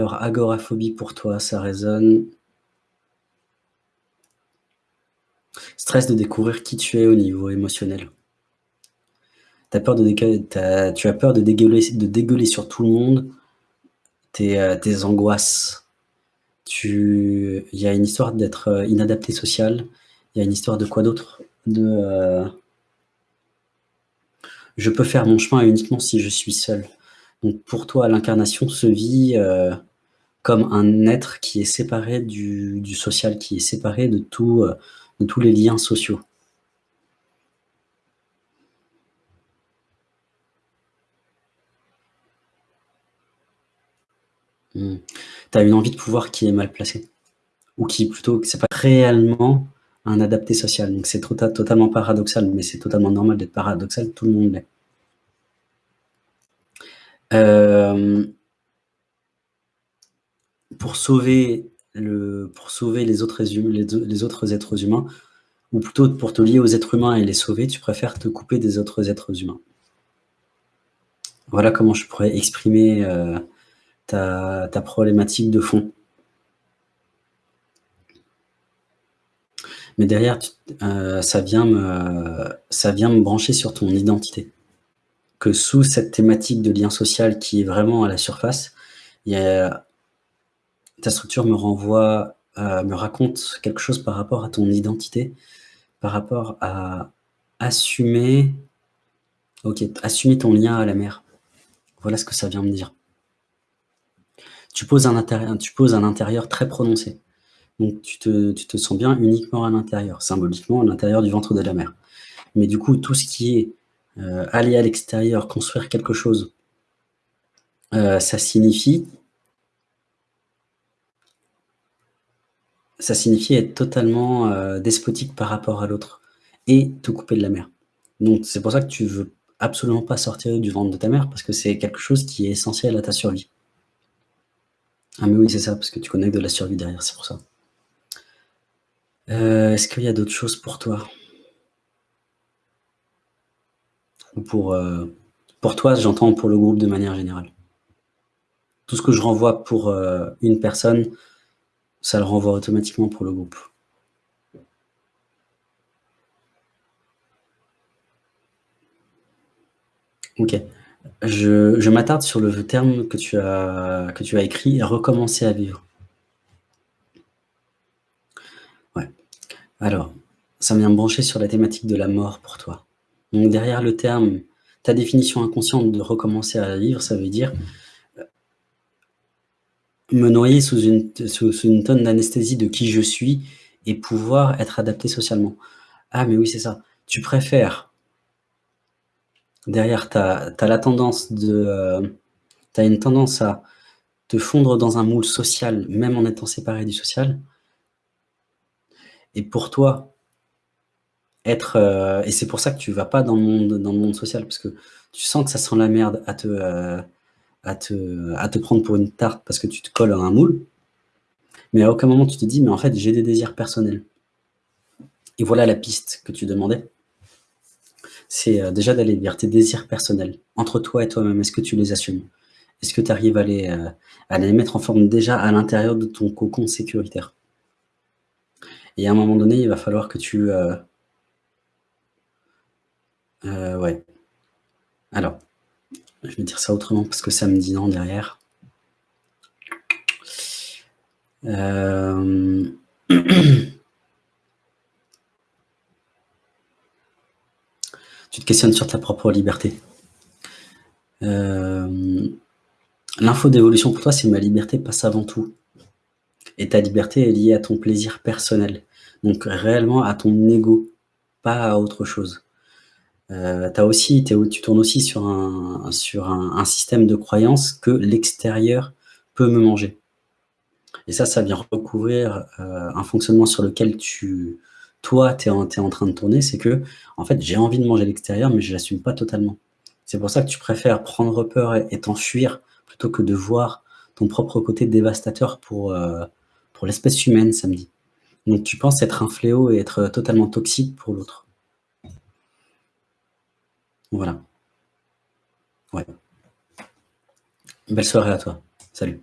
agoraphobie pour toi, ça résonne. Stress de découvrir qui tu es au niveau émotionnel. Peur de tu as peur de dégueuler, sur tout le monde tes, euh, angoisses. Il y a une histoire d'être euh, inadapté social. Il y a une histoire de quoi d'autre? Euh, je peux faire mon chemin uniquement si je suis seul. Donc pour toi, l'incarnation se vit comme un être qui est séparé du, social, qui est séparé de, de tous les liens sociaux. Hmm. Tu as une envie de pouvoir qui est mal placée. Ou qui plutôt, c'est pas réellement un adapté social. Donc c'est totalement paradoxal, mais c'est totalement normal d'être paradoxal, tout le monde l'est. Euh, sauver, le, pour sauver les, autres, autres êtres humains, ou plutôt pour te lier aux êtres humains et les sauver, tu préfères te couper des autres êtres humains. Voilà comment je pourrais exprimer euh, ta, problématique de fond. Mais derrière, euh, ça, vient me, ça vient me brancher sur ton identité. Que sous cette thématique de lien social qui est vraiment à la surface, il ta structure me renvoie, euh, me raconte quelque chose par rapport à ton identité, par rapport à assumer, assumer ton lien à la mer. Voilà ce que ça vient me dire tu poses un intérieur, très prononcé. Donc tu te, tu te sens bien uniquement à l'intérieur, symboliquement à l'intérieur du ventre de la mer. Mais du coup, tout ce qui est euh, aller à l'extérieur, construire quelque chose, euh, ça signifie ça signifie être totalement euh, despotique par rapport à l'autre et te couper de la mer. Donc c'est pour ça que tu veux absolument pas sortir du ventre de ta mère parce que c'est quelque chose qui est essentiel à ta survie. Ah mais oui, c'est ça, parce que tu connectes de la survie derrière, c'est pour ça. Euh, est-ce qu'il y a d'autres choses pour toi? Ou pour, euh, pour toi, j'entends pour le groupe de manière générale. Tout ce que je renvoie pour une personne, ça le renvoie automatiquement pour le groupe. Ok. Je, m'attarde sur le terme que tu as, que tu as écrit, « recommencer à vivre ». Ouais. Alors, ça vient brancher sur la thématique de la mort pour toi. Donc derrière le terme, ta définition inconsciente de recommencer à vivre, ça veut dire me noyer sous une, tonne d'anesthésie de qui je suis et pouvoir être adapté socialement. Ah mais oui, c'est ça. Tu préfères derrière, tu as, la tendance de... Euh, tu as une tendance à te fondre dans un moule social, même en étant séparé du social. Et pour toi, être... Euh, et c'est pour ça que tu vas pas dans le, monde, dans le monde social, parce que tu sens que ça sent la merde à te, euh, à te, à te prendre pour une tarte parce que tu te colles à un moule. Mais à aucun moment tu te dis, mais en fait, j'ai des désirs personnels. Et voilà la piste que tu demandais c'est euh, déjà d'aller vers tes désirs personnels, entre toi et toi-même. Est-ce que tu les assumes? Est-ce que tu arrives à les, euh, à les mettre en forme déjà à l'intérieur de ton cocon sécuritaire? Et à un moment donné, il va falloir que tu... Euh, ouais. Ça autrement parce que ça me dit non derrière. tu te questionnes sur ta propre liberté. Euh, l'info d'évolution pour toi, c'est ma liberté passe avant tout. Et ta liberté est liée à ton plaisir personnel. Donc réellement à ton ego, pas à autre chose. Euh, aussi, tu tournes aussi sur, un, système de croyance que l'extérieur peut me manger. Et ça, ça vient recouvrir euh, un fonctionnement sur lequel tu, toi, tu es, en train de tourner, c'est que, en fait, j'ai envie de manger l'extérieur, mais je l'assume pas totalement. C'est pour ça que tu préfères prendre peur et t'enfuir plutôt que de voir ton propre côté dévastateur pour, euh, pour l'espèce humaine, samedi. Donc tu penses être un fléau et être totalement toxique pour l'autre. Voilà. Ouais. Belle soirée à toi. Salut.